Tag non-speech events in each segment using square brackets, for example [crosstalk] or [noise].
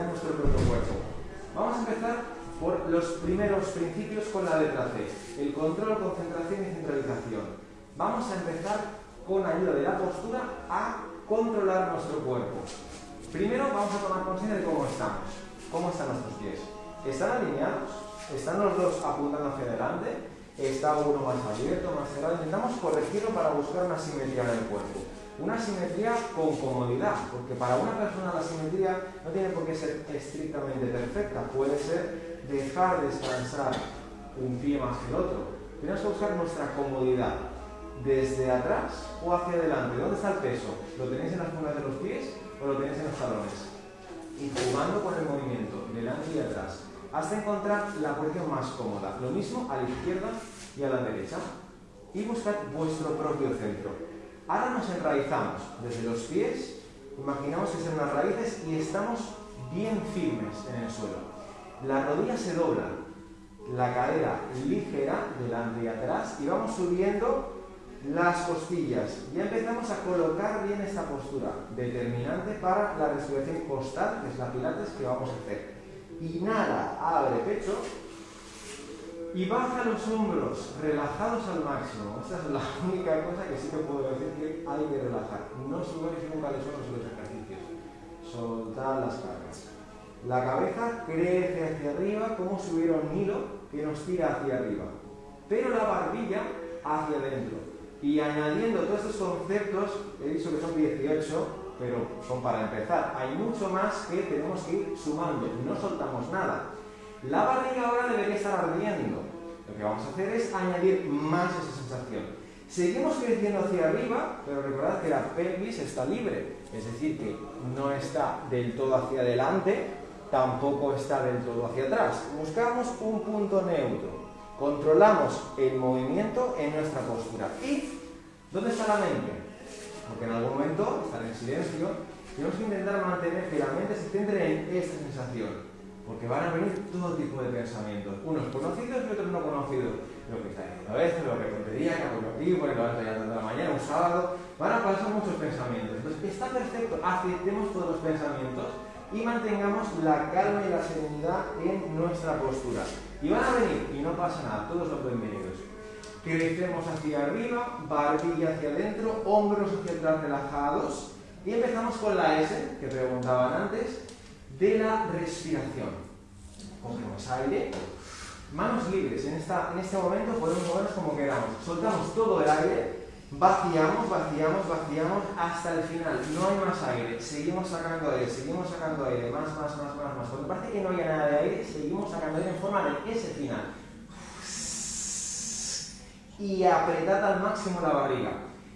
en nuestro propio cuerpo. Vamos a empezar por los primeros principios con la letra C, el control, concentración y centralización. Vamos a empezar con ayuda de la postura a controlar nuestro cuerpo. Primero vamos a tomar conciencia de cómo estamos, cómo están nuestros pies. ¿Están alineados? ¿Están los dos apuntando hacia adelante? ¿Está uno más abierto, más cerrado? Intentamos corregirlo para buscar una simetría en el cuerpo. Una simetría con comodidad, porque para una persona la simetría no tiene por qué ser estrictamente perfecta, puede ser dejar descansar un pie más que el otro. Tenemos que buscar nuestra comodidad, desde atrás o hacia adelante. ¿Dónde está el peso? ¿Lo tenéis en las puntas de los pies o lo tenéis en los talones? Y jugando con el movimiento, delante y atrás, hasta encontrar la posición más cómoda. Lo mismo a la izquierda y a la derecha. Y buscad vuestro propio centro. Ahora nos enraizamos desde los pies, imaginamos que son unas raíces y estamos bien firmes en el suelo. La rodilla se dobla, la cadera ligera delante y atrás y vamos subiendo las costillas. Ya empezamos a colocar bien esta postura, determinante para la respiración costal, que es la pilates que vamos a hacer. Inhala, abre pecho, y baja los hombros, relajados al máximo. Esta es [laughs] la única cosa que sí que puedo decir que hay que relajar. No subáis nunca los hombros en los ejercicios. Soltad las cargas. La cabeza crece hacia arriba como si hubiera un hilo que nos tira hacia arriba. Pero la barbilla hacia adentro. Y añadiendo todos estos conceptos, he dicho que son 18, pero son para empezar. Hay mucho más que tenemos que ir sumando. No soltamos nada. La barriga ahora debería estar ardiendo. Lo que vamos a hacer es añadir más esa sensación. Seguimos creciendo hacia arriba, pero recordad que la pelvis está libre, es decir, que no está del todo hacia adelante, tampoco está del todo hacia atrás. Buscamos un punto neutro. Controlamos el movimiento en nuestra postura. ¿Y dónde está la mente? Porque en algún momento, estar en silencio, tenemos que intentar mantener que la mente se centre en esta sensación. Porque van a venir todo tipo de pensamientos, unos conocidos y otros no conocidos. Lo que está diciendo esto, lo que tontería, que hago aquí, porque lo vas a de la mañana, un sábado. Van a pasar muchos pensamientos. Entonces, está perfecto, aceptemos todos los pensamientos y mantengamos la calma y la serenidad en nuestra postura. Y van a venir, y no pasa nada, todos los bienvenidos. Crecemos hacia arriba, barbilla hacia adentro, hombros hacia atrás relajados. Y empezamos con la S, que preguntaban antes, de la respiración. Cogemos aire, manos libres. En, esta, en este momento podemos movernos como queramos. Soltamos todo el aire, vaciamos, vaciamos, vaciamos hasta el final. No hay más aire. Seguimos sacando aire, seguimos sacando aire. Más, más, más, más, más. Cuando parece que no haya nada de aire, seguimos sacando aire en forma de ese final. Y apretad al máximo la barriga.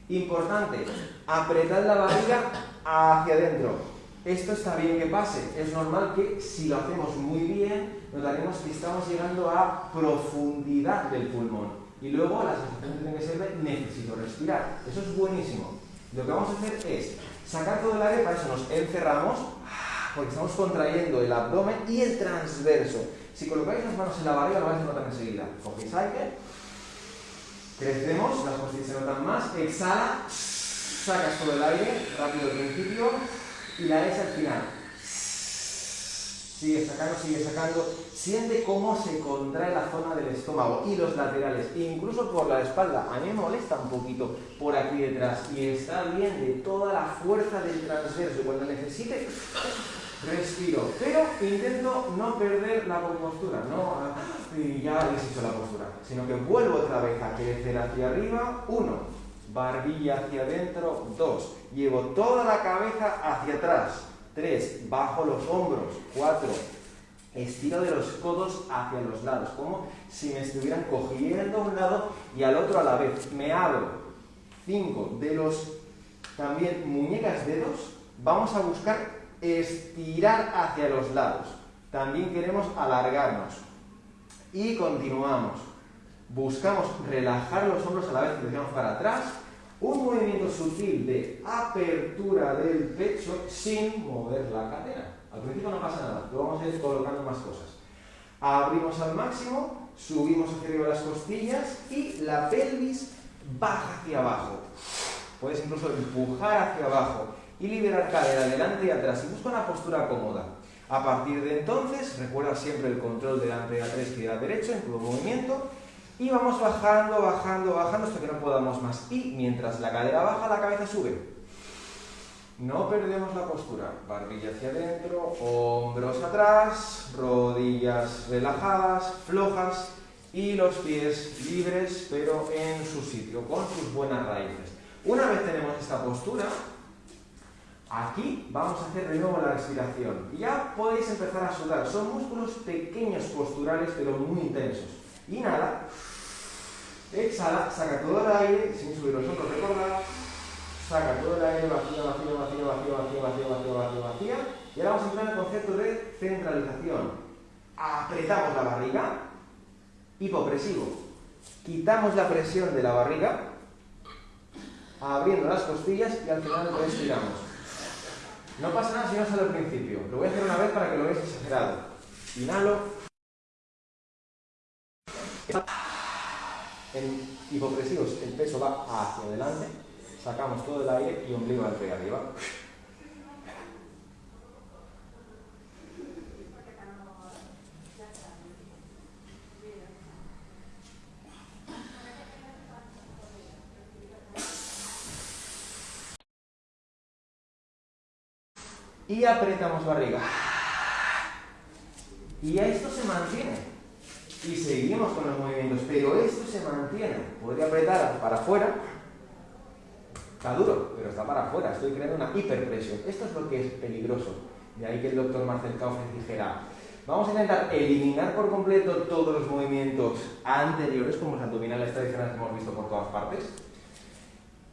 Importante, apretad la barriga hacia adentro esto está bien que pase. Es normal que si lo hacemos muy bien, notaremos que estamos llegando a profundidad del pulmón. Y luego la sensación tiene que ser de necesito respirar. Eso es buenísimo. Lo que vamos a hacer es sacar todo el aire, para eso nos encerramos, porque estamos contrayendo el abdomen y el transverso. Si colocáis las manos en la barriga, lo vais a notar enseguida. Cogéis aire, crecemos, las costillas se notan más, exhala, sacas todo el aire, rápido al principio, y la S al final. Sigue sacando, sigue sacando. Siente cómo se contrae la zona del estómago y los laterales, incluso por la espalda. A mí me molesta un poquito por aquí detrás y está bien de toda la fuerza del transverso. Cuando necesite, respiro. Pero intento no perder la compostura, no ya hecho la postura, sino que vuelvo otra vez a crecer hacia arriba. Uno, barbilla hacia adentro, dos, llevo toda la cabeza hacia atrás, tres, bajo los hombros, cuatro, estiro de los codos hacia los lados, como si me estuvieran cogiendo a un lado y al otro a la vez, me abro, cinco, de los también muñecas dedos, vamos a buscar estirar hacia los lados, también queremos alargarnos. Y continuamos. Buscamos relajar los hombros a la vez que dejamos para atrás, un movimiento sutil de apertura del pecho sin mover la cadera. Al principio no pasa nada, luego vamos a ir colocando más cosas. Abrimos al máximo, subimos hacia arriba las costillas y la pelvis baja hacia abajo. Puedes incluso empujar hacia abajo y liberar cadera adelante y atrás y busca una postura cómoda. A partir de entonces, recuerda siempre el control delante de la derecha en todo movimiento y vamos bajando, bajando, bajando hasta que no podamos más. Y mientras la cadera baja, la cabeza sube. No perdemos la postura. Barbilla hacia adentro, hombros atrás, rodillas relajadas, flojas y los pies libres pero en su sitio, con sus buenas raíces. Una vez tenemos esta postura, aquí vamos a hacer de nuevo la respiración. Y ya podéis empezar a sudar. Son músculos pequeños posturales pero muy intensos. Inhala. Exhala, saca todo el aire, sin subir los hombros, recordad. Saca todo el aire, vacía, vacía, vacía, vacía, vacía, vacía, vacía, vacía, vacía. Y ahora vamos a entrar en el concepto de centralización. Apretamos la barriga, hipopresivo. Quitamos la presión de la barriga, abriendo las costillas y al final respiramos. No pasa nada si no sale al principio. Lo voy a hacer una vez para que lo veáis exagerado. Inhalo en hipopresivos el peso va hacia adelante, sacamos todo el aire y ombligo hacia arriba. Y apretamos barriga. Y esto se mantiene y seguimos con los movimientos, pero esto se mantiene. Podría apretar para afuera, está duro, pero está para afuera, estoy creando una hiperpresión. Esto es lo que es peligroso. De ahí que el doctor Marcel Kaufman dijera, vamos a intentar eliminar por completo todos los movimientos anteriores, como los abdominales tradicionales que hemos visto por todas partes,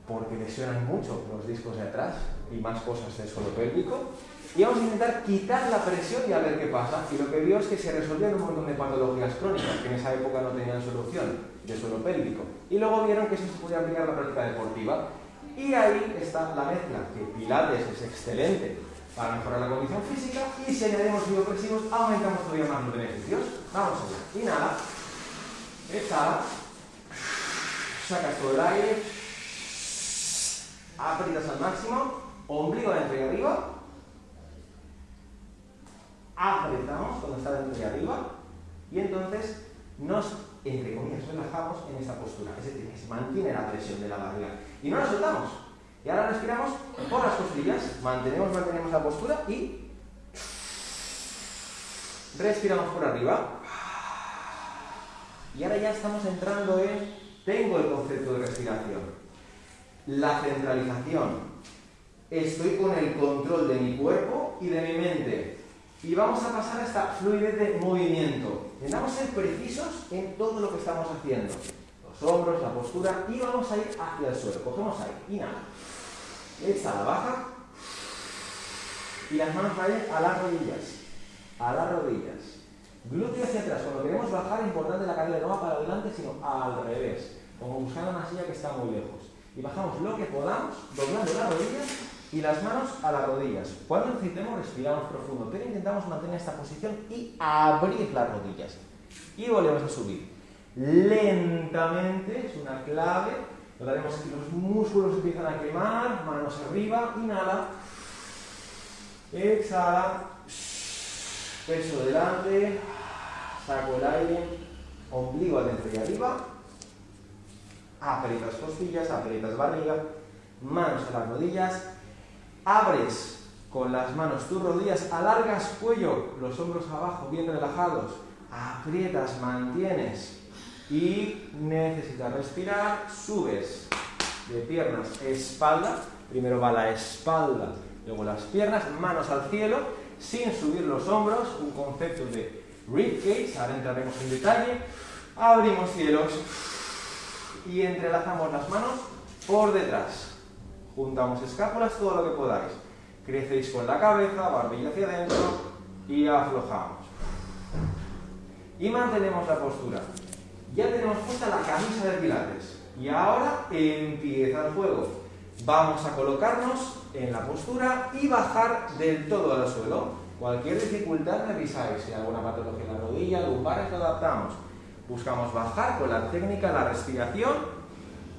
porque lesionan mucho los discos de atrás y más cosas del suelo pélvico, y vamos a intentar quitar la presión y a ver qué pasa. Y lo que vio es que se resolvían un montón de patologías crónicas que en esa época no tenían solución de suelo pélvico. Y luego vieron que eso se podía aplicar a la práctica deportiva. Y ahí está la mezcla, que Pilates es excelente para mejorar la condición física y si añadimos biopresivos aumentamos todavía más los beneficios. Vamos allá. Inhala, exhala, sacas todo el aire, aprietas al máximo, ombligo adentro y arriba, apretamos cuando está dentro y arriba y entonces nos, entre comillas, relajamos en esta postura. Es decir, que se mantiene la presión de la barriga y no la soltamos. Y ahora respiramos por las costillas, mantenemos, mantenemos la postura y respiramos por arriba. Y ahora ya estamos entrando en, tengo el concepto de respiración, la centralización. Estoy con el control de mi cuerpo y de mi mente y vamos a pasar a esta fluidez de movimiento. Intentamos ser precisos en todo lo que estamos haciendo. Los hombros, la postura y vamos a ir hacia el suelo. Cogemos ahí, inhala. Exhala, baja. Y las manos caen a las rodillas. A las rodillas. Glúteo hacia atrás. Cuando queremos bajar, importante la cadera no va para adelante, sino al revés. Como buscando una silla que está muy lejos. Y bajamos lo que podamos, doblando las rodillas y las manos a las rodillas. Cuando necesitemos respiramos profundo, pero intentamos mantener esta posición y abrir las rodillas. Y volvemos a subir. Lentamente, es una clave. Notaremos que los músculos empiezan a quemar, manos arriba, inhala, exhala, peso delante, saco el aire, ombligo adentro y arriba, aprietas costillas, aprietas barriga, manos a las rodillas, abres con las manos tus rodillas, alargas cuello, los hombros abajo bien relajados, aprietas, mantienes y necesitas respirar, subes de piernas, espalda, primero va la espalda, luego las piernas, manos al cielo, sin subir los hombros, un concepto de rib cage, ahora entraremos en detalle, abrimos cielos y entrelazamos las manos por detrás. Juntamos escápulas todo lo que podáis. Crecéis con la cabeza, barbilla hacia adentro y aflojamos. Y mantenemos la postura. Ya tenemos puesta la camisa de pilates. Y ahora empieza el juego. Vamos a colocarnos en la postura y bajar del todo al suelo. Cualquier dificultad me avisáis. Si hay alguna patología en la rodilla, lumbares, lo adaptamos. Buscamos bajar con la técnica, la respiración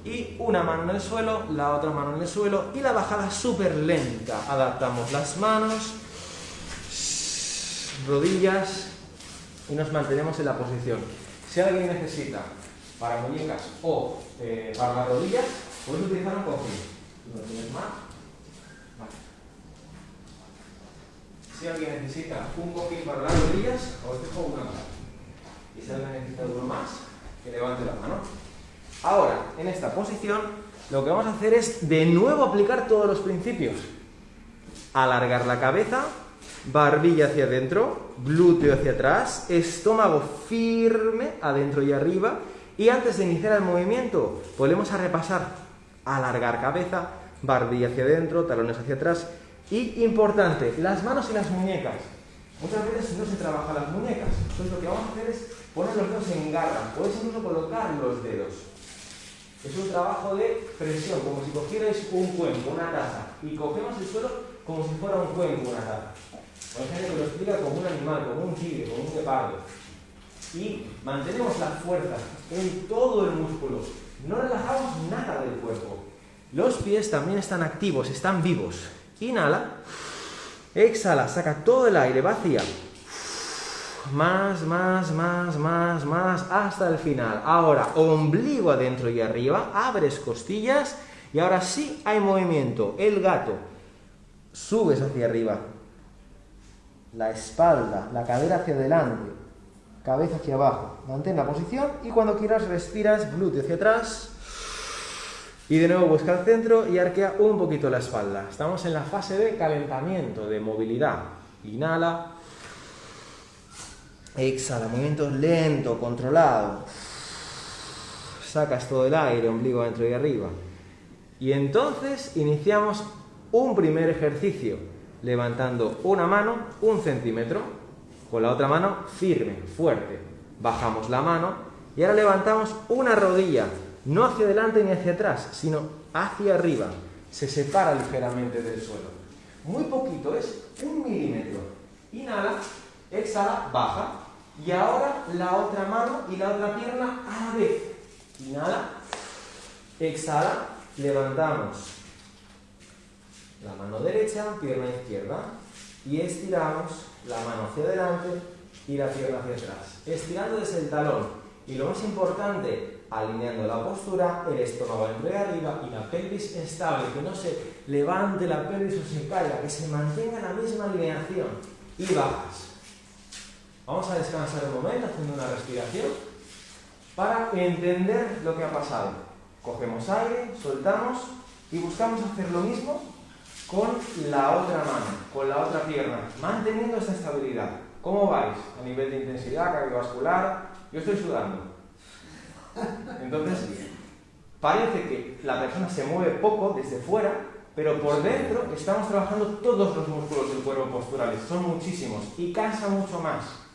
y una mano en el suelo, la otra mano en el suelo y la bajada súper lenta. Adaptamos las manos, rodillas y nos mantenemos en la posición. Si alguien necesita para muñecas o eh, para las rodillas, puedes utilizar un cojín. Si alguien necesita un cojín para las rodillas, os dejo una más. Y si alguien necesita uno más, que levante la mano. Ahora, en esta posición, lo que vamos a hacer es de nuevo aplicar todos los principios. Alargar la cabeza, barbilla hacia adentro, glúteo hacia atrás, estómago firme adentro y arriba. Y antes de iniciar el movimiento, volvemos a repasar. Alargar cabeza, barbilla hacia adentro, talones hacia atrás. Y importante, las manos y las muñecas. Muchas veces no se trabaja las muñecas. Entonces lo que vamos a hacer es poner los dedos en garra. Podéis incluso colocar los dedos. Es un trabajo de presión, como si cogierais un cuenco, una taza, y cogemos el suelo como si fuera un cuenco, una taza. Por ejemplo, lo explica como un animal, como un tigre, como un guepardo. Y mantenemos la fuerza en todo el músculo. No relajamos nada del cuerpo. Los pies también están activos, están vivos. Inhala. Exhala, saca todo el aire, vacía. Más, más, más, más, más, hasta el final. Ahora, ombligo adentro y arriba, abres costillas y ahora sí hay movimiento. El gato. Subes hacia arriba. La espalda, la cadera hacia adelante. Cabeza hacia abajo. Mantén la posición y cuando quieras respiras glúteo hacia atrás. Y de nuevo busca el centro y arquea un poquito la espalda. Estamos en la fase de calentamiento, de movilidad. Inhala. Exhala, movimiento lento, controlado. Sacas todo el aire, ombligo adentro y arriba. Y entonces iniciamos un primer ejercicio, levantando una mano un centímetro, con la otra mano firme, fuerte. Bajamos la mano y ahora levantamos una rodilla, no hacia adelante ni hacia atrás, sino hacia arriba. Se separa ligeramente del suelo. Muy poquito, es un milímetro. Inhala, exhala, baja. Y ahora la otra mano y la otra pierna a la vez. Inhala, exhala, levantamos la mano derecha, pierna izquierda. Y estiramos la mano hacia adelante y la pierna hacia atrás. Estirando desde el talón. Y lo más importante, alineando la postura, el estómago entre arriba y la pelvis estable, que no se levante la pelvis o se caiga, que se mantenga la misma alineación. Y bajas. Vamos a descansar un momento haciendo una respiración para entender lo que ha pasado. Cogemos aire, soltamos y buscamos hacer lo mismo con la otra mano, con la otra pierna, manteniendo esta estabilidad. ¿Cómo vais a nivel de intensidad cardiovascular? Yo estoy sudando. Entonces, parece que la persona se mueve poco desde fuera, pero por dentro estamos trabajando todos los músculos del cuerpo posturales, son muchísimos y cansa mucho más.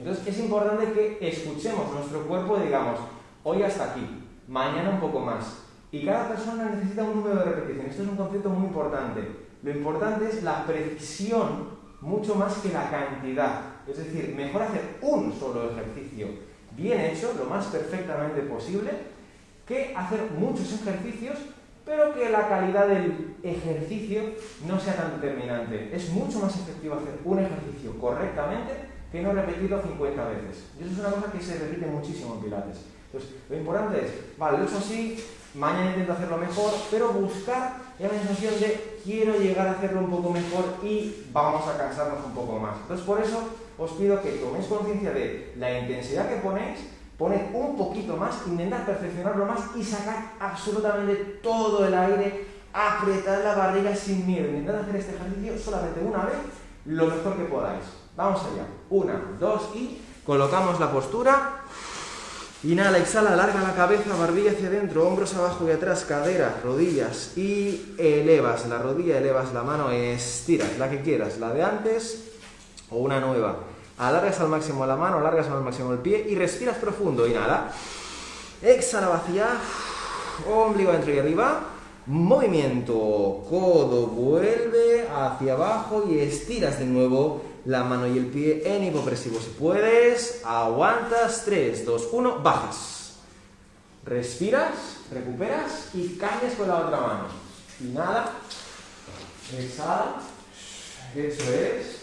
Entonces es importante que escuchemos nuestro cuerpo y digamos, hoy hasta aquí, mañana un poco más. Y cada persona necesita un número de repeticiones. Esto es un concepto muy importante. Lo importante es la precisión mucho más que la cantidad. Es decir, mejor hacer un solo ejercicio bien hecho, lo más perfectamente posible, que hacer muchos ejercicios, pero que la calidad del ejercicio no sea tan determinante. Es mucho más efectivo hacer un ejercicio correctamente que no repetirlo 50 veces. Y eso es una cosa que se repite muchísimo en Pilates. Entonces, lo importante es, vale, lo he hecho así, mañana intento hacerlo mejor, pero buscar la sensación de quiero llegar a hacerlo un poco mejor y vamos a cansarnos un poco más. Entonces, por eso os pido que toméis conciencia de la intensidad que ponéis, poned un poquito más, intentad perfeccionarlo más y sacad absolutamente todo el aire, apretad la barriga sin miedo. Intentad hacer este ejercicio solamente una vez, lo mejor que podáis. Vamos allá. Una, dos y colocamos la postura. Inhala, exhala, alarga la cabeza, barbilla hacia adentro, hombros abajo y atrás, caderas, rodillas y elevas la rodilla, elevas la mano, estiras la que quieras, la de antes o una nueva. Alargas al máximo la mano, alargas al máximo el pie y respiras profundo. Inhala, exhala, vacía, ombligo adentro y arriba. Movimiento, codo vuelve hacia abajo y estiras de nuevo la mano y el pie en hipopresivo. Si puedes, aguantas. 3, 2, 1, bajas. Respiras, recuperas y cambias con la otra mano. Inhala, exhala, eso es.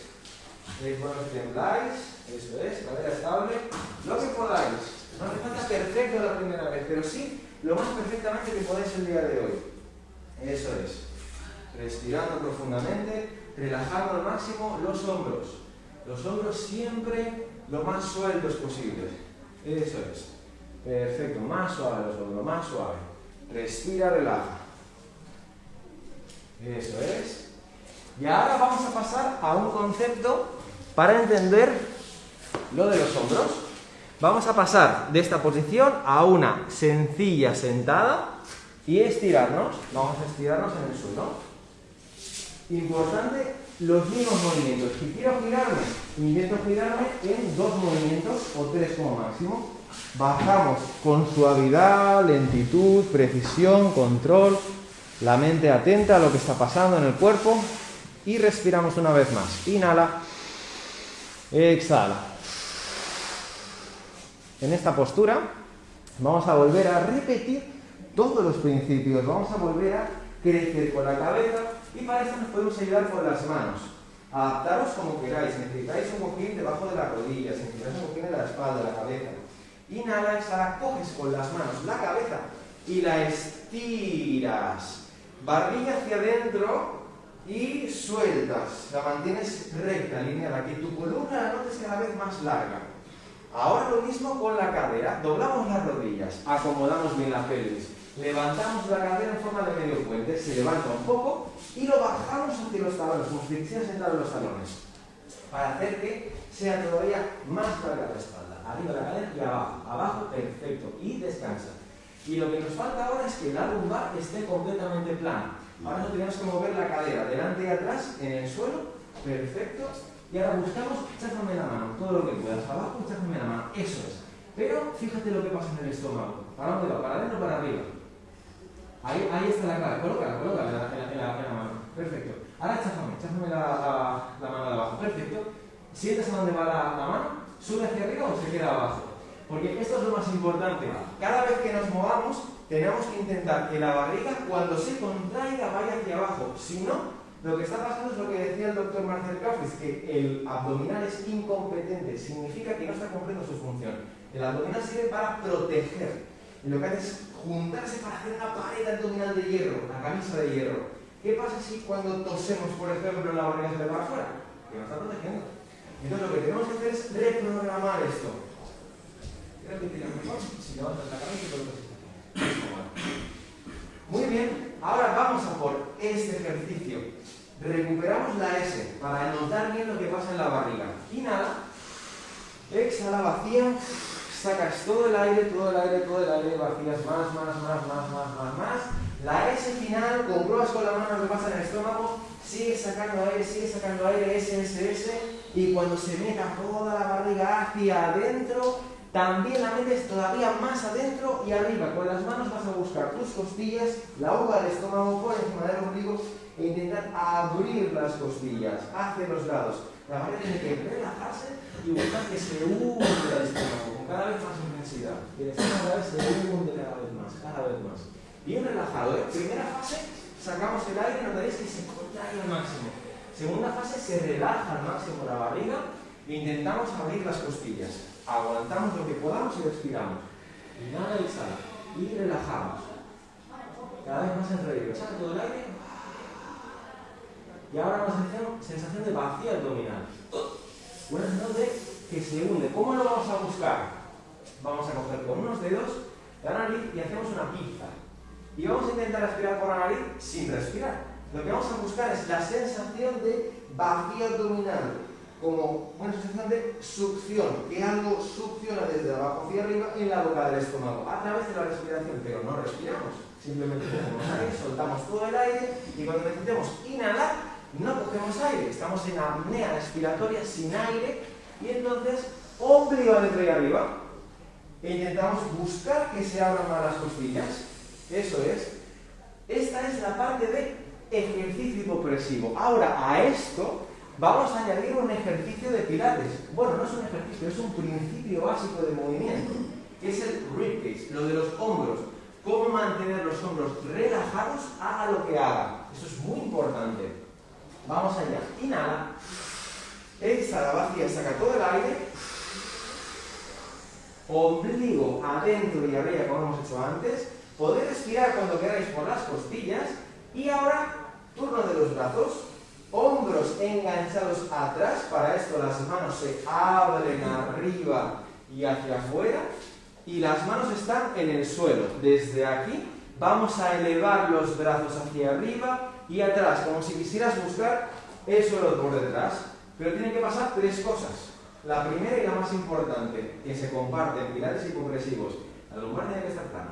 Bueno que tembláis, eso es, cadera estable, lo que podáis. No hace falta perfecto la primera vez, pero sí lo más perfectamente que podáis el día de hoy. Eso es. Respirando profundamente, relajando al máximo los hombros. Los hombros siempre lo más sueltos posible. Eso es. Perfecto, más suave los hombros, más suave. Respira, relaja. Eso es. Y ahora vamos a pasar a un concepto para entender lo de los hombros. Vamos a pasar de esta posición a una sencilla sentada y estirarnos. Vamos a estirarnos en el suelo. Importante los mismos movimientos. Si quiero girarme, intento girarme en dos movimientos o tres como máximo. Bajamos con suavidad, lentitud, precisión, control, la mente atenta a lo que está pasando en el cuerpo y respiramos una vez más. Inhala, exhala. En esta postura vamos a volver a repetir todos los principios, vamos a volver a crecer con la cabeza y para eso nos podemos ayudar con las manos. Adaptaros como queráis, necesitáis un cojín debajo de las rodillas, necesitáis un cojín en la espalda, la cabeza. Inhala, exhala, coges con las manos la cabeza y la estiras. Barbilla hacia adentro y sueltas. La mantienes recta, lineal. Que tu columna la notes cada vez más larga. Ahora lo mismo con la cadera. Doblamos las rodillas, acomodamos bien la pelvis. Levantamos la cadera en forma de medio puente, se levanta un poco y lo bajamos hacia los talones, como si sentado en los talones, para hacer que sea todavía más larga la espalda. Arriba la cadera y abajo. Abajo, perfecto. Y descansa. Y lo que nos falta ahora es que la lumbar esté completamente plana. Ahora no tenemos que mover la cadera delante y atrás en el suelo. Perfecto. Y ahora buscamos, chájame la mano, todo lo que puedas. Abajo, chájame la mano. Eso es. Pero fíjate lo que pasa en el estómago. ¿Para dónde va? ¿Para adentro o para arriba? Ahí, está la cara. Colócala, colócala en la, en la, mano. Perfecto. Ahora chájame, chájame la, la, mano de abajo. Perfecto. ¿Sientes a dónde va la, la mano? ¿Sube hacia arriba o se queda abajo? Porque esto es lo más importante. Cada vez que nos movamos, tenemos que intentar que la barriga, cuando se contraiga, vaya hacia abajo. Si no, lo que está pasando es lo que decía el doctor Marcel Kaufis, que el abdominal es incompetente, significa que no está cumpliendo su función. El abdominal sirve para proteger. Y lo que hace es juntarse para hacer una pared abdominal de hierro, una camisa de hierro. ¿Qué pasa si cuando tosemos, por ejemplo, la barriga se le va afuera? Que nos está protegiendo. Entonces lo que tenemos que hacer es reprogramar esto. Muy bien, ahora vamos a por este ejercicio. Recuperamos la S para notar bien lo que pasa en la barriga. Inhala, exhala, vacía, sacas todo el aire, todo el aire, todo el aire, vacías más, más, más, más, más, más, más. La S final, compruebas con la mano que pasa en el estómago, sigue sacando aire, sigue sacando aire, S, S, S, y cuando se meta toda la barriga hacia adentro, también la metes todavía más adentro y arriba. Con las manos vas a buscar tus costillas, la uva del estómago por encima del ombligo e intentar abrir las costillas hacia los lados. La barriga tiene que relajarse y buscar que se hunde el estómago cada vez más intensidad. Y cada vez se hunde cada vez más, cada vez más. Bien relajado, ¿eh? Primera fase, sacamos el aire notaréis que se contrae al máximo. Segunda fase, se relaja al máximo la barriga e intentamos abrir las costillas aguantamos lo que podamos y respiramos. Inhala y exhala. Y relajamos. Cada vez más entre Saca todo el aire. Y ahora una sensación, de vacío abdominal. Una sensación de que se hunde. ¿Cómo lo vamos a buscar? Vamos a coger con unos dedos la nariz y hacemos una pizza. Y vamos a intentar respirar por la nariz sin respirar. Lo que vamos a buscar es la sensación de vacío abdominal como una sensación de succión, que algo succiona desde abajo hacia arriba en la boca del estómago, a través de la respiración, pero no respiramos, simplemente cogemos aire, soltamos todo el aire y cuando necesitemos inhalar, no cogemos aire, estamos en apnea respiratoria sin aire y entonces ombligo adentro y arriba intentamos buscar que se abran más las costillas. Eso es. Esta es la parte de ejercicio hipopresivo. Ahora, a esto vamos a añadir un ejercicio de pilates. Bueno, no es un ejercicio, es un principio básico de movimiento. que es el ribcage, lo de los hombros. Cómo mantener los hombros relajados, haga lo que haga. Eso es muy importante. Vamos allá. Inhala. Exhala, vacía, saca todo el aire. Ombligo adentro y arriba, como hemos hecho antes. Podéis respirar cuando queráis por las costillas. Y ahora, turno de los brazos. Hombros enganchados atrás. Para esto las manos se abren arriba y hacia afuera. Y las manos están en el suelo. Desde aquí vamos a elevar los brazos hacia arriba y atrás, como si quisieras buscar el suelo por detrás. Pero tienen que pasar tres cosas. La primera y la más importante, que se comparten pilates y progresivos. La lumbar tiene que estar plana.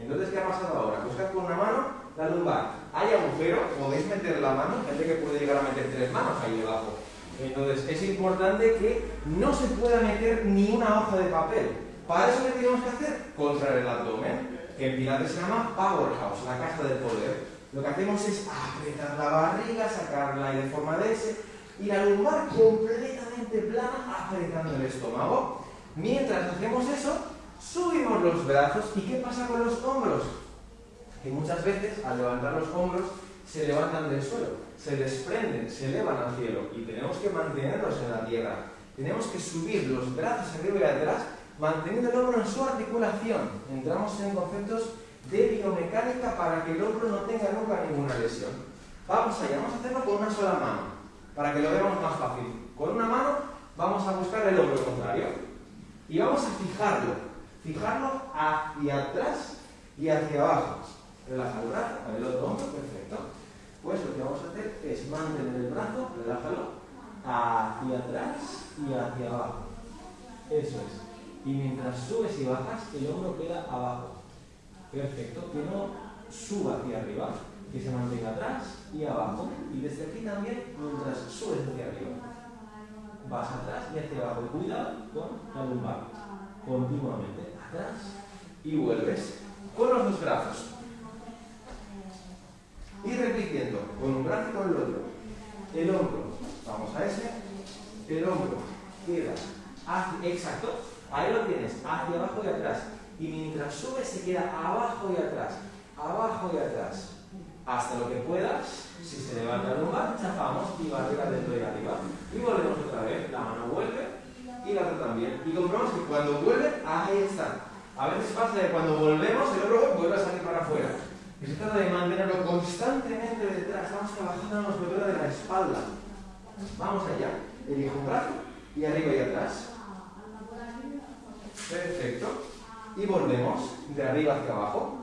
Entonces, ¿qué ha pasado ahora? Buscad con una mano la lumbar. Hay agujero, podéis meter la mano, gente que puede llegar a meter tres manos ahí debajo. Entonces, es importante que no se pueda meter ni una hoja de papel. Para eso, ¿qué tenemos que hacer? Contraer el abdomen, que en pilates se llama powerhouse, la caja del poder. Lo que hacemos es apretar la barriga, sacarla de forma de S y la lumbar completamente plana apretando el estómago. Mientras hacemos eso, subimos los brazos y ¿qué pasa con los hombros? Que muchas veces al levantar los hombros se levantan del suelo, se desprenden, se elevan al cielo y tenemos que mantenerlos en la tierra. Tenemos que subir los brazos arriba y atrás manteniendo el hombro en su articulación. Entramos en conceptos de biomecánica para que el hombro no tenga nunca ninguna lesión. Vamos allá, vamos a hacerlo con una sola mano para que lo veamos más fácil. Con una mano vamos a buscar el hombro contrario y vamos a fijarlo, fijarlo hacia atrás y hacia abajo. Relaja el brazo, el otro hombro, perfecto. Pues lo que vamos a hacer es mantener el brazo, relájalo, hacia atrás y hacia abajo. Eso es. Y mientras subes y bajas, el hombro queda abajo. Perfecto. Que no suba hacia arriba que se mantenga atrás y abajo. Y desde aquí también, mientras subes hacia arriba. Vas atrás y hacia abajo. cuidado con la lumbar. Continuamente. Atrás y vuelves. Con los dos brazos. Y repitiendo. Con un brazo y con el otro. El hombro. Vamos a ese. El hombro queda hacia, exacto. Ahí lo tienes. Hacia abajo y atrás. Y mientras subes se queda abajo y atrás. Abajo y atrás hasta lo que puedas. Si se levanta el lumbar, chafamos y barriga dentro y arriba. Y volvemos otra vez. La mano vuelve y la otra también. Y comprobamos que cuando vuelve, ahí está. A veces pasa que cuando volvemos, el hombro vuelve a salir para afuera. Y se trata de mantenerlo constantemente detrás. Estamos trabajando la musculatura de la espalda. Vamos allá. Elijo un brazo y arriba y atrás. Perfecto. Y volvemos de arriba hacia abajo.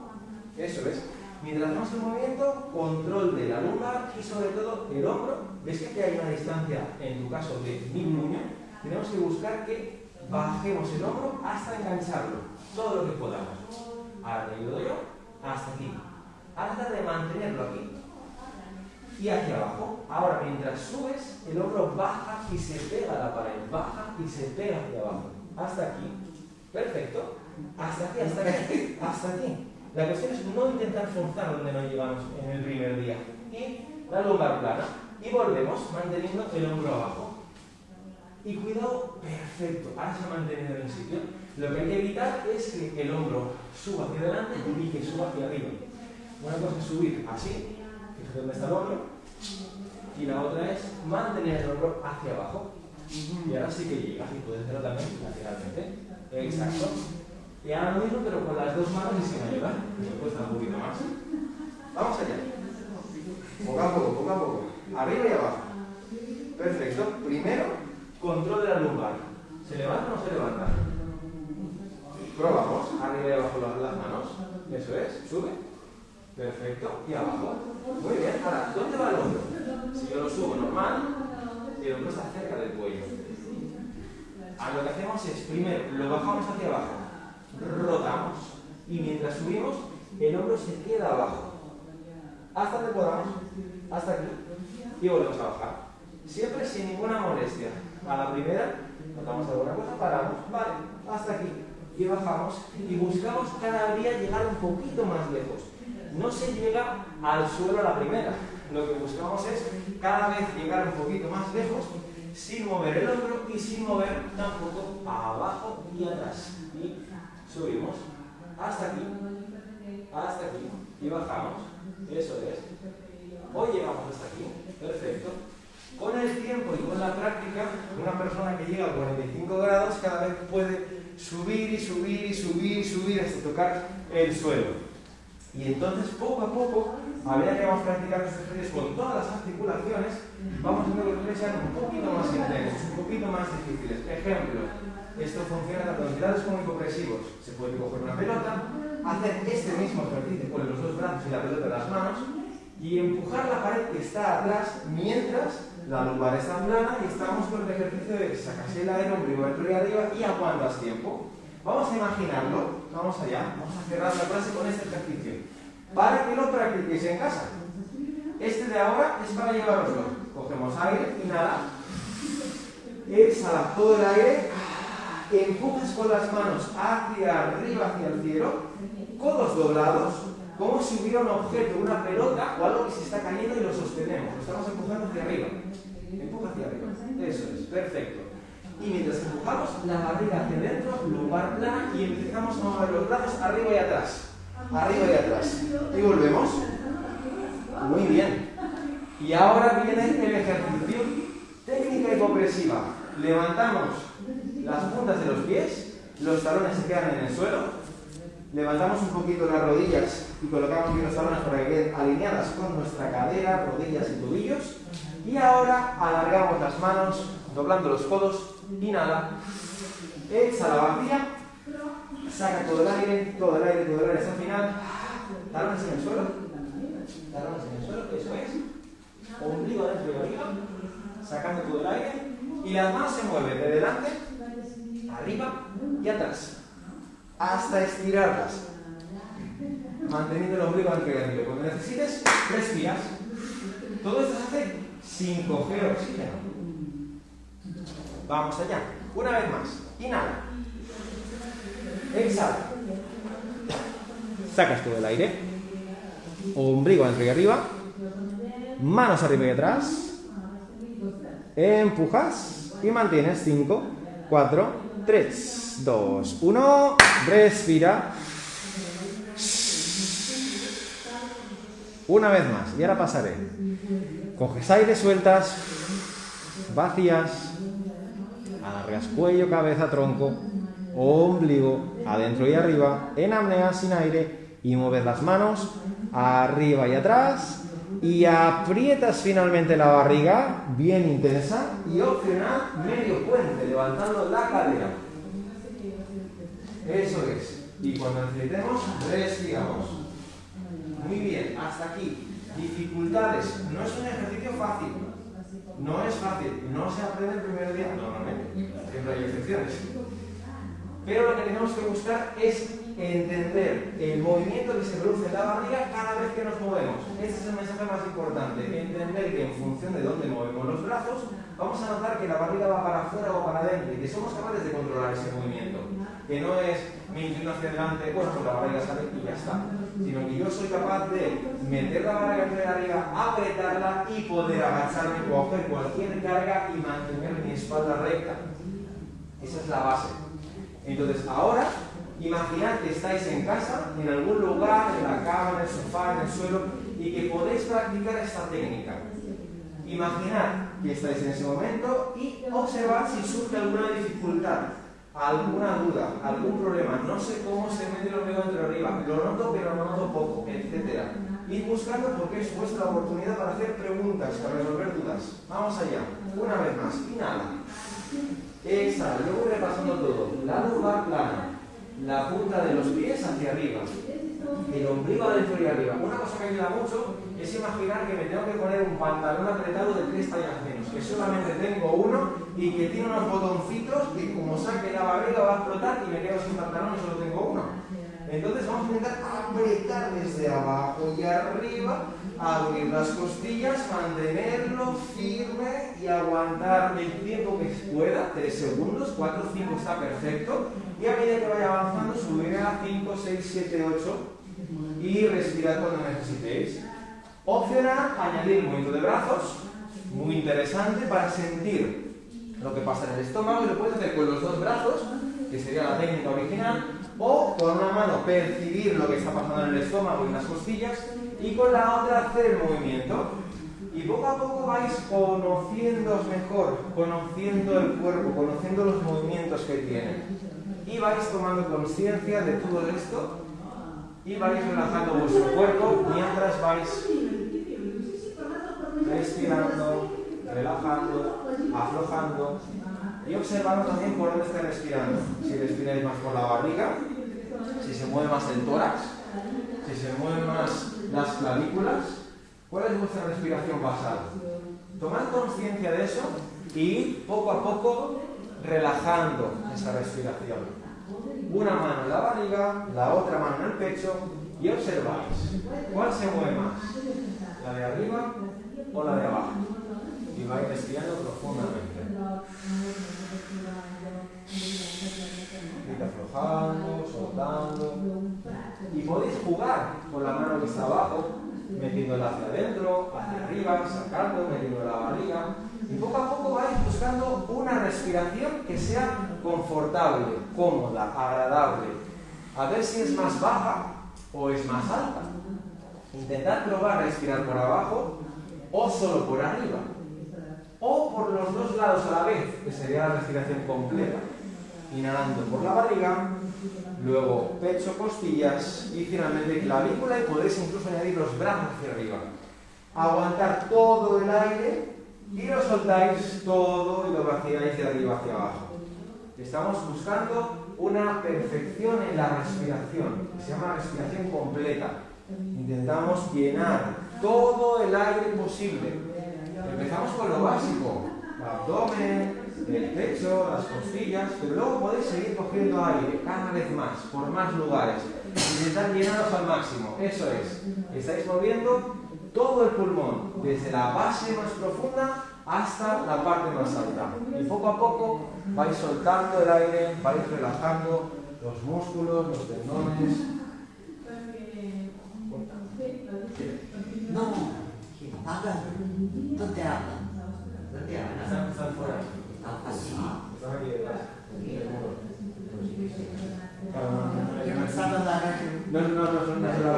Eso es. Mientras hacemos el movimiento, control de la lumbar y sobre todo el hombro. ¿Ves que aquí hay una distancia, en tu caso, de mi puño? Tenemos que buscar que bajemos el hombro hasta engancharlo, todo lo que podamos. Ahora te ayudo yo, hasta aquí. Hasta de mantenerlo aquí. Y hacia abajo. Ahora, mientras subes, el hombro baja y se pega a la pared. Baja y se pega hacia abajo. Hasta aquí. Perfecto. Hasta aquí, hasta aquí. Hasta aquí. La cuestión es no intentar forzar donde no llegamos en el primer día. Y la lumbar plana. Y volvemos manteniendo el hombro abajo. Y cuidado, perfecto. Ahora se ha mantenido en el sitio. Lo que hay que evitar es que el hombro suba hacia adelante y que suba hacia arriba. Una cosa es subir así, fíjate dónde está el hombro. Y la otra es mantener el hombro hacia abajo. Y ahora sí que llegas y puedes hacerlo también lateralmente. Exacto. Y ahora lo mismo, pero con las dos manos y sin ayuda. Me cuesta un poquito más. Vamos allá. Poco a poco, poco a poco. Arriba y abajo. Perfecto. Primero, control de la lumbar. ¿Se levanta o no se levanta? Probamos. Arriba y abajo las manos. Eso es. Sube. Perfecto. Y abajo. Muy bien. Ahora, ¿dónde va el hombro? Si yo lo subo normal, el hombro está cerca del cuello. Ahora lo que hacemos es, primero, lo bajamos hacia abajo rotamos y mientras subimos el hombro se queda abajo hasta que podamos, hasta aquí y volvemos a bajar. Siempre sin ninguna molestia. A la primera, notamos alguna cosa, paramos, vale, hasta aquí y bajamos y buscamos cada día llegar un poquito más lejos. No se llega al suelo a la primera. Lo que buscamos es cada vez llegar un poquito más lejos sin mover el hombro y sin mover tampoco abajo y atrás. Subimos, hasta aquí, hasta aquí, y bajamos, eso es. Hoy llegamos hasta aquí, perfecto. Con el tiempo y con la práctica, una persona que llega a 45 grados cada vez puede subir y subir y subir y subir hasta tocar el suelo. Y entonces, poco a poco, a medida que vamos practicando estos ejercicios con todas las articulaciones, vamos haciendo que sean un poquito más intensos, un poquito más difíciles. Ejemplo, esto funciona tanto en entidades como hipopresivos. Se puede coger una pelota, hacer este mismo ejercicio con los dos brazos y la pelota en las manos y empujar la pared que está atrás mientras la lumbar está plana y estamos con el ejercicio de sacas el aire, ombligo y arriba y aguantas tiempo. Vamos a imaginarlo, vamos allá, vamos a cerrar la clase con este ejercicio. Para que lo practiquéis en casa. Este de ahora es para llevaroslo. Cogemos aire, inhala, exhala todo el aire, empujas con las manos hacia arriba, hacia el cielo, codos doblados, como si hubiera un objeto, una pelota o algo que se está cayendo y lo sostenemos. Lo estamos empujando hacia arriba. Empuja hacia arriba. Eso es, perfecto. Y mientras empujamos la barriga hacia adentro, lumbar plana y empezamos a mover los brazos arriba y atrás. Arriba y atrás. Y volvemos. Muy bien. Y ahora viene el ejercicio técnica hipopresiva. Levantamos las puntas de los pies, los talones se quedan en el suelo, levantamos un poquito las rodillas y colocamos bien los talones para que queden alineadas con nuestra cadera, rodillas y tobillos. Y ahora alargamos las manos, doblando los codos, inhala, exhala vacía, saca todo el aire, todo el aire, todo el aire hasta el final, talones en el suelo, talones en el suelo, eso es, ombligo adentro y arriba, sacando todo el aire, y las manos se mueven de delante, arriba y atrás, hasta estirarlas, manteniendo el ombligo arriba. Cuando necesites, respiras. Todo esto se hace sin coger oxígeno. Vamos allá. Una vez más. Inhala. Exhala. Sacas todo el aire. Ombligo dentro y arriba. Manos arriba y atrás. Empujas y mantienes. 5, 4, 3, 2, 1. Respira. Una vez más. Y ahora pasaré. Coges aire, sueltas. Vacías. Alargas cuello, cabeza, tronco. Ombligo. Adentro y arriba. En apnea sin aire. Y mueves las manos. Arriba y atrás. Y aprietas finalmente la barriga. Bien intensa. Y opcional medio puente. Levantando la cadera. Eso es. Y cuando necesitemos, respiramos. Muy bien, hasta aquí. Dificultades. No es un ejercicio fácil. No es fácil. No se aprende el primer día normalmente. Siempre hay excepciones. Pero lo que tenemos que buscar es entender el movimiento que se produce en la barriga cada vez que nos movemos. Ese es el mensaje más importante. Entender que en función de dónde movemos los brazos, vamos a notar que la barriga va para afuera o para adentro y que somos capaces de controlar ese movimiento. Que no es me inclino hacia adelante, pues la barriga sale y ya está. Sino que yo soy capaz de meter la barriga entre arriba, apretarla y poder agacharme, coger cualquier carga y mantener mi espalda recta. Esa es la base. Entonces, ahora, imaginad que estáis en casa, en algún lugar, en la cama, en el sofá, en el suelo, y que podéis practicar esta técnica. Imaginad que estáis en ese momento y observad si surge alguna dificultad, alguna duda, algún problema. No sé cómo se mete el ombligo entre arriba, lo noto pero no noto poco, etc. Id buscando porque es vuestra oportunidad para hacer preguntas, para resolver dudas. Vamos allá. Una vez más. Inhala. Exhala. Luego repasando todo. La lumbar plana. La punta de los pies hacia arriba. El ombligo adentro y arriba. Una cosa que ayuda mucho es imaginar que me tengo que poner un pantalón apretado de tres tallas menos, que solamente tengo uno y que tiene unos botoncitos que como saque la barriga va a explotar y me quedo sin pantalón y solo tengo uno. Entonces vamos a intentar apretar desde abajo y arriba, abrir las costillas, mantenerlo firme y aguantar el tiempo que pueda, 3 segundos, 4, 5 está perfecto. Y a medida que vaya avanzando, subir a 5, 6, 7, 8 y respirar cuando necesitéis. Opcional, añadir movimiento de brazos, muy interesante para sentir lo que pasa en el estómago y lo puedes hacer con los dos brazos, que sería la técnica original, O con una mano percibir lo que está pasando en el estómago y en las costillas y con la otra hacer el movimiento. Y poco a poco vais conociéndoos mejor, conociendo el cuerpo, conociendo los movimientos que tiene. Y vais tomando conciencia de todo esto y vais relajando vuestro cuerpo mientras vais respirando, relajando, aflojando y observando también por dónde está respirando. Si respiráis más por la barriga, si se mueve más el tórax, si se mueven más las clavículas, ¿cuál es vuestra respiración basal? Tomad conciencia de eso y poco a poco relajando esa respiración. Una mano en la barriga, la otra mano en el pecho y observáis cuál se mueve más, la de arriba o la de abajo. Y vais respirando profundamente. Y aflojando, soltando. Y podéis jugar con la mano que está abajo, metiéndola hacia adentro, hacia arriba, sacando, metiendo la barriga. Y poco a poco vais buscando una respiración que sea confortable, cómoda, agradable. A ver si es más baja o es más alta. Intentad probar respirar por abajo o solo por arriba. O por los dos lados a la vez, que sería la respiración completa. Inhalando por la barriga, luego pecho, costillas y finalmente clavícula y podéis incluso añadir los brazos hacia arriba. Aguantar todo el aire y lo soltáis todo y lo vaciáis de arriba hacia abajo. Estamos buscando una perfección en la respiración, que se llama respiración completa. Intentamos llenar todo el aire posible. Empezamos con lo básico, abdomen, el pecho, las costillas, pero luego podéis seguir cogiendo aire cada vez más, por más lugares. Intentar llenaros al máximo. Eso es. Estáis moviendo todo el pulmón, desde la base más profunda hasta la parte más alta. Y poco a poco vais soltando el aire, vais relajando los músculos, los tendones. No, habla. ¿Dónde hablan? ¿Dónde hablan? Están, están fuera. Radio. No, no, no, no, no es ¿no?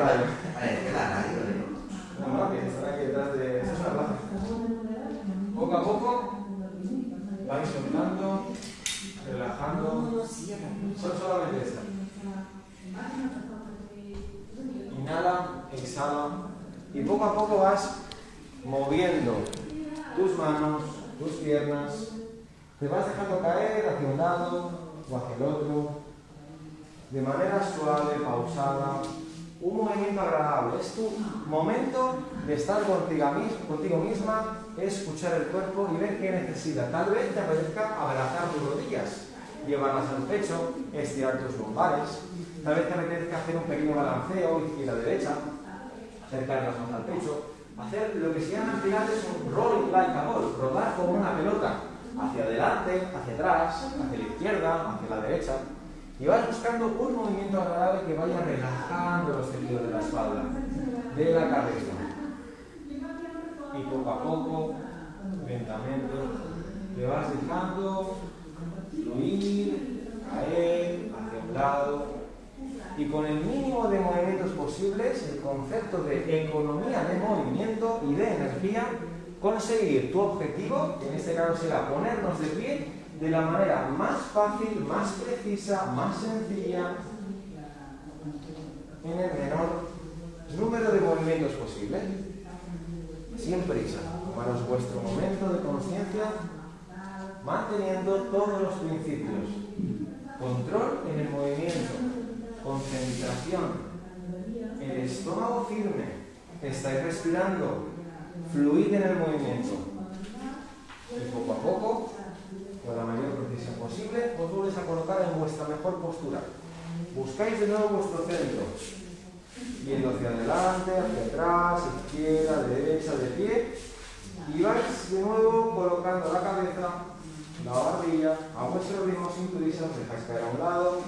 No, no, que aquí detrás de... Poco a poco soltando, relajando. No, no. Solamente. Inhala, exhala y poco a poco vas moviendo tus manos, tus piernas. Te vas dejando caer hacia un lado o hacia el otro de manera suave, pausada. Un movimiento agradable. Es tu momento de estar contigo, contigo misma, escuchar el cuerpo y ver qué necesita. Tal vez te apetezca abrazar tus rodillas, llevarlas al pecho, estirar tus lumbares. Tal vez te apetezca hacer un pequeño balanceo izquierda-derecha, acercarlas más al pecho. Hacer lo que se llama en pilates un rolling like a ball, rodar como una pelota, hacia adelante, hacia atrás, hacia la izquierda, hacia la derecha. Y vas buscando un movimiento agradable que vaya relajando los tejidos de la espalda, de la cabeza. Y poco a poco, lentamente, te vas dejando fluir, caer hacia un lado. Y con el mínimo de movimientos posibles, el concepto de economía de movimiento y de energía, conseguir tu objetivo, en este caso será ponernos de pie de la manera más fácil, más precisa, más sencilla, en el menor número de movimientos posible. Sin prisa, tomaros vuestro momento de conciencia, manteniendo todos los principios. Control en el movimiento, concentración, el estómago firme, estáis respirando, fluid en el movimiento. Y poco a poco, con la mayor precisión posible, os volvéis a colocar en vuestra mejor postura. Buscáis de nuevo vuestro centro, yendo hacia adelante, hacia atrás, izquierda, derecha, de pie, y vais de nuevo colocando la cabeza, la barbilla, a vuestro ritmo sin prisa, os dejáis caer a un lado.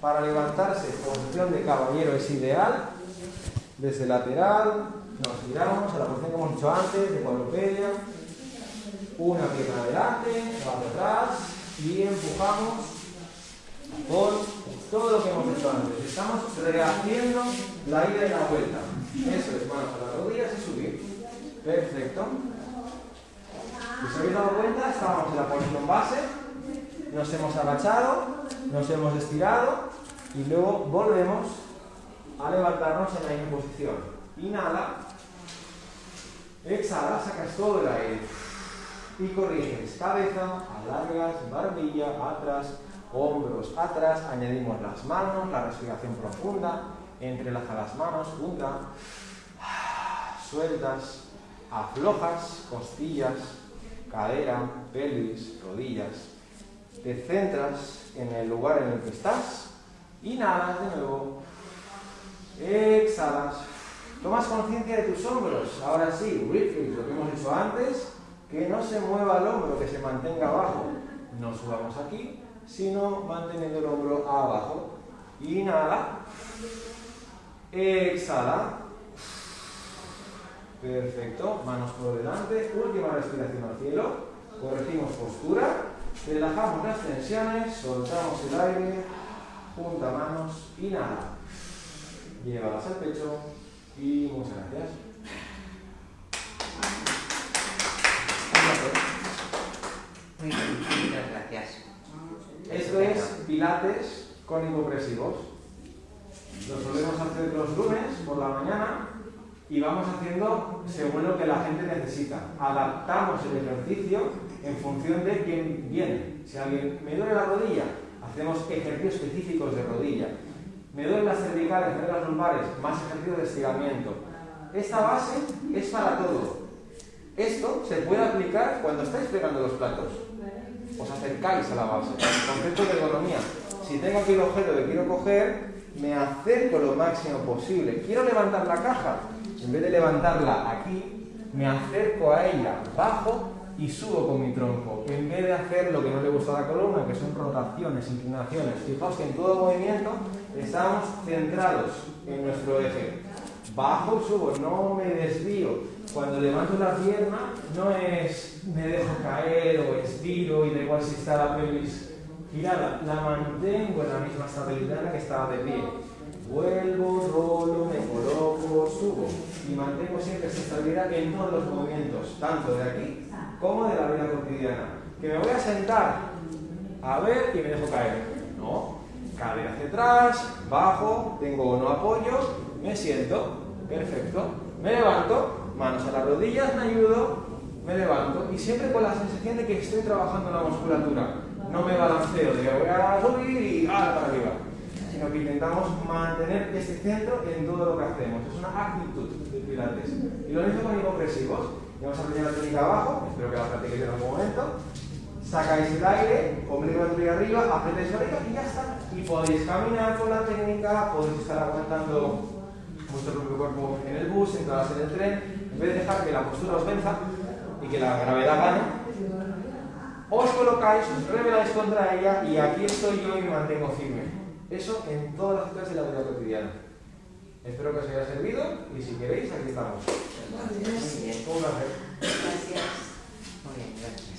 Para levantarse, posición de caballero es ideal, desde lateral, nos giramos a la posición que hemos dicho antes, de cuadrupedia, una pierna adelante, la otra atrás, y empujamos, con todo lo que hemos hecho antes. Estamos rehaciendo la ida y la vuelta. Eso es, manos a las rodillas y subir. Perfecto. Si os habéis dado cuenta, estábamos en la posición base, nos hemos agachado, nos hemos estirado y luego volvemos a levantarnos en la misma posición. Inhala, exhala, sacas todo el aire. Y corriges cabeza, alargas, barbilla, atrás, hombros atrás, añadimos las manos, la respiración profunda, entrelaza las manos, junta, sueltas, aflojas, costillas, cadera, pelvis, rodillas, te centras en el lugar en el que estás, inhalas de nuevo, exhalas, tomas conciencia de tus hombros, ahora sí, reflex, lo que hemos hecho antes, que no se mueva el hombro, que se mantenga abajo, no subamos aquí, sino manteniendo el hombro abajo. Inhala. Exhala. Perfecto. Manos por delante. Última respiración al cielo. Corregimos postura. Relajamos las tensiones. Soltamos el aire. Junta manos. Inhala. Llévalas al pecho. Y muchas gracias. Muchas gracias. Esto es pilates con hipopresivos. Lo solemos hacer los lunes por la mañana y vamos haciendo según lo que la gente necesita. Adaptamos el ejercicio en función de quién viene. Si alguien me duele la rodilla, hacemos ejercicios específicos de rodilla. Me duelen las cervicales, me duelen las lumbares, más ejercicios de estiramiento. Esta base es para todo. Esto se puede aplicar cuando estáis pegando los platos os acercáis a la base. Concepto de ergonomía. Si tengo aquí el objeto que quiero coger, me acerco lo máximo posible. Quiero levantar la caja. En vez de levantarla aquí, me acerco a ella, bajo y subo con mi tronco. En vez de hacer lo que no le gusta a la columna, que son rotaciones, inclinaciones. Fijaos que en todo movimiento estamos centrados en nuestro eje. Bajo subo, no me desvío. Cuando levanto la pierna no es me dejo caer o estiro y da igual si está la pelvis girada, la mantengo en la misma estabilidad en la que estaba de pie. Vuelvo, rolo, me coloco, subo y mantengo siempre esta estabilidad en todos los movimientos, tanto de aquí como de la vida cotidiana. Que me voy a sentar a ver y me dejo caer. No, cadera hacia atrás, bajo, tengo no apoyo, me siento, perfecto, me levanto, manos a las rodillas, me ayudo, me levanto y siempre con la sensación de que estoy trabajando la musculatura. No me balanceo de voy a subir y ah, para arriba, sino que intentamos mantener este centro en todo lo que hacemos. Es una actitud de pilates. Y lo mismo con hipopresivos. Vamos a aprender la técnica abajo, espero que la practiquéis en algún momento. Sacáis el aire, ombligo y arriba, apretáis la oreja y ya está. Y podéis caminar con la técnica, podéis estar aguantando vuestro propio cuerpo en el bus, entradas en el tren, en vez de dejar que la postura os venza y que la gravedad gane, os colocáis, os rebeláis contra ella y aquí estoy yo y me mantengo firme. Eso en todas las citas de la vida cotidiana. Espero que os haya servido y si queréis, aquí estamos. Gracias. Un placer. Gracias. Muy bien, gracias.